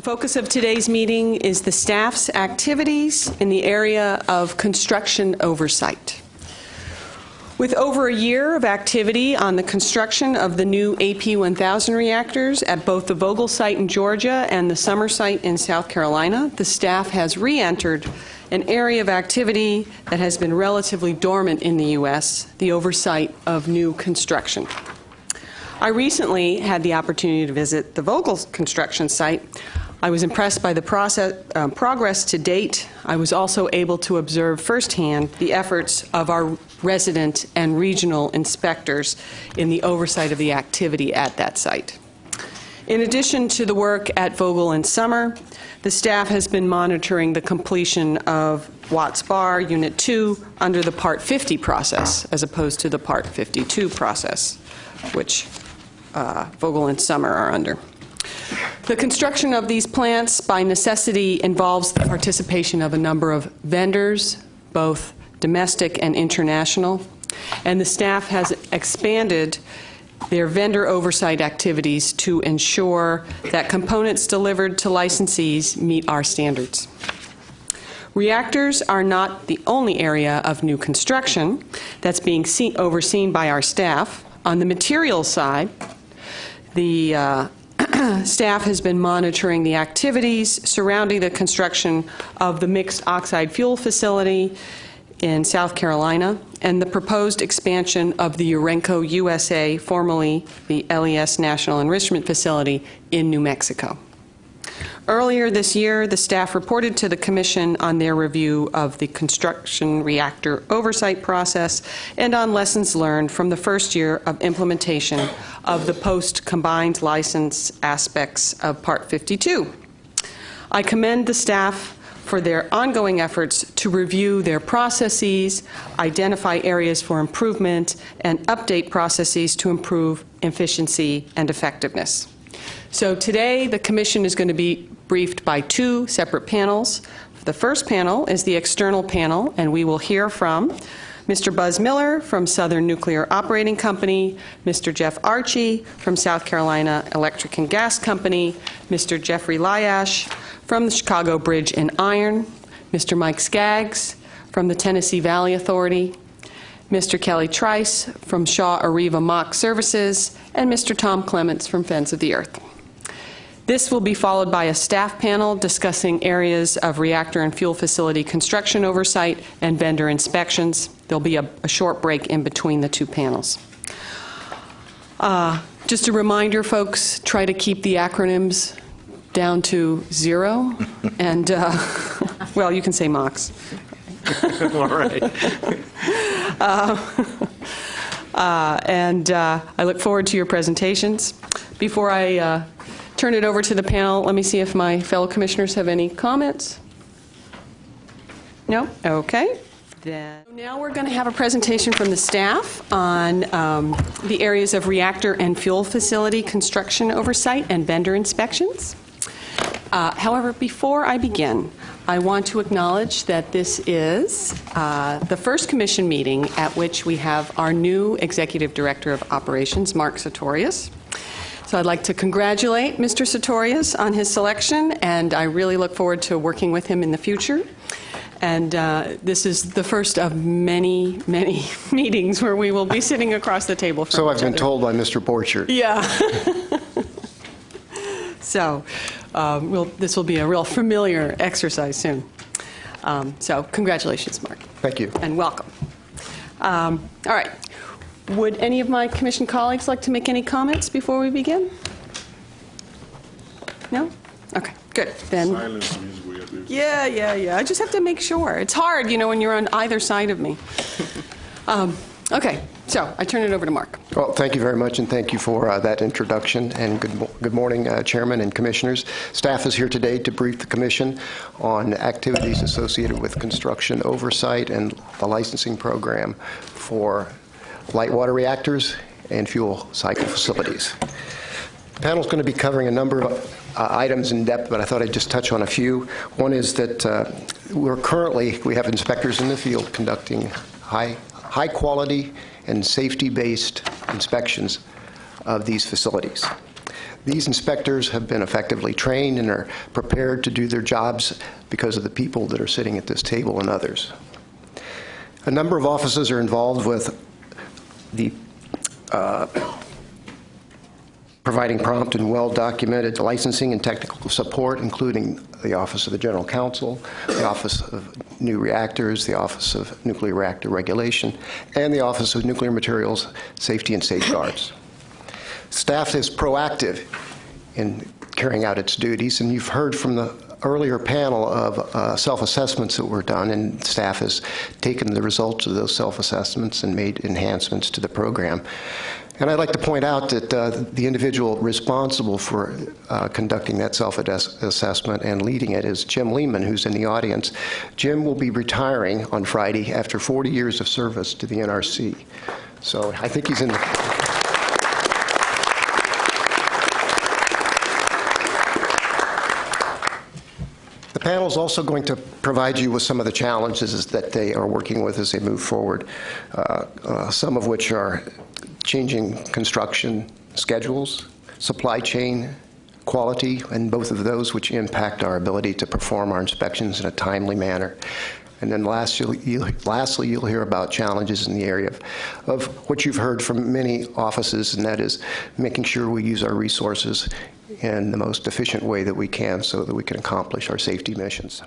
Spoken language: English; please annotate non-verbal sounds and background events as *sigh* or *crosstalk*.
The focus of today's meeting is the staff's activities in the area of construction oversight. With over a year of activity on the construction of the new AP1000 reactors at both the Vogtle site in Georgia and the Summer site in South Carolina, the staff has re-entered an area of activity that has been relatively dormant in the U.S., the oversight of new construction. I recently had the opportunity to visit the Vogtle construction site. I was impressed by the process, um, progress to date. I was also able to observe firsthand the efforts of our resident and regional inspectors in the oversight of the activity at that site. In addition to the work at Vogtle and Summer, the staff has been monitoring the completion of Watts Bar Unit 2 under the Part 50 process, as opposed to the Part 52 process, which uh, Vogtle and Summer are under. The construction of these plants, by necessity, involves the participation of a number of vendors, both domestic and international, and the staff has expanded their vendor oversight activities to ensure that components delivered to licensees meet our standards. Reactors are not the only area of new construction that's being see- overseen by our staff. On the materials side, the uh, *clears throat* staff has been monitoring the activities surrounding the construction of the mixed oxide fuel facility in South Carolina and the proposed expansion of the Urenco USA, formerly the LES National Enrichment Facility in New Mexico. Earlier this year, the staff reported to the Commission on their review of the construction reactor oversight process and on lessons learned from the first year of implementation of the post-combined license aspects of Part 52. I commend the staff for their ongoing efforts to review their processes, identify areas for improvement, and update processes to improve efficiency and effectiveness. So today, the Commission is going to be briefed by two separate panels. The first panel is the external panel, and we will hear from Mr. Buzz Miller from Southern Nuclear Operating Company, Mr. Jeff Archie from South Carolina Electric and Gas Company, Mr. Jeffrey Lyash from the Chicago Bridge and Iron, Mr. Mike Skaggs from the Tennessee Valley Authority, Mr. Kelly Trice from Shaw Areva MOX Services, and Mr. Tom Clements from Friends of the Earth. This will be followed by a staff panel discussing areas of reactor and fuel facility construction oversight and vendor inspections. There'll be a, a short break in between the two panels. Uh, just a reminder, folks, try to keep the acronyms down to zero. *laughs* and, uh, *laughs* well, you can say MOX. *laughs* All right. Uh, uh, and uh, I look forward to your presentations. Before I uh, turn it over to the panel, let me see if my fellow commissioners have any comments. No? Okay. Then now we're going to have a presentation from the staff on um, the areas of reactor and fuel facility construction oversight and vendor inspections. Uh, however, before I begin, I want to acknowledge that this is uh, the first commission meeting at which we have our new executive director of operations, Mark Sartorius. So I'd like to congratulate Mr. Sartorius on his selection, and I really look forward to working with him in the future. And uh, this is the first of many, many *laughs* meetings where we will be *laughs* sitting across the table from So I've been other. told by Mr. Borchardt. Yeah. *laughs* so um, we'll, this will be a real familiar exercise soon. Um, so congratulations, Mark, Thank you. and welcome. Um, all right. Would any of my commission colleagues like to make any comments before we begin? No? Okay, good. Then. Silence means we. Yeah, yeah, yeah. I just have to make sure. It's hard, you know, when you're on either side of me. *laughs* Um, okay, so I turn it over to Mark. Well, thank you very much, and thank you for uh, that introduction, and good mo- good morning, uh, Chairman and Commissioners. Staff is here today to brief the Commission on activities associated with construction oversight and the licensing program for light water reactors and fuel cycle facilities. The panel's going to be covering a number of uh, items in depth, but I thought I'd just touch on a few. One is that uh, we're currently, we have inspectors in the field conducting high, high-quality and safety-based inspections of these facilities. These inspectors have been effectively trained and are prepared to do their jobs because of the people that are sitting at this table and others. A number of offices are involved with the uh, providing prompt and well-documented licensing and technical support, including the Office of the General Counsel, the Office of New Reactors, the Office of Nuclear Reactor Regulation, and the Office of Nuclear Materials Safety and Safeguards. Staff is proactive in carrying out its duties, and you've heard from the earlier panel of uh, self-assessments that were done, and staff has taken the results of those self-assessments and made enhancements to the program. And I'd like to point out that uh, the individual responsible for uh, conducting that self-assessment and leading it is Jim Lehman, who's in the audience. Jim will be retiring on Friday after 40 years of service to the NRC. So I think he's in the... panel is also going to provide you with some of the challenges that they are working with as they move forward, uh, uh, some of which are changing construction schedules, supply chain quality, and both of those which impact our ability to perform our inspections in a timely manner. And then last, you'll, you'll, lastly, you'll hear about challenges in the area of, of what you've heard from many offices, and that is making sure we use our resources in the most efficient way that we can so that we can accomplish our safety missions.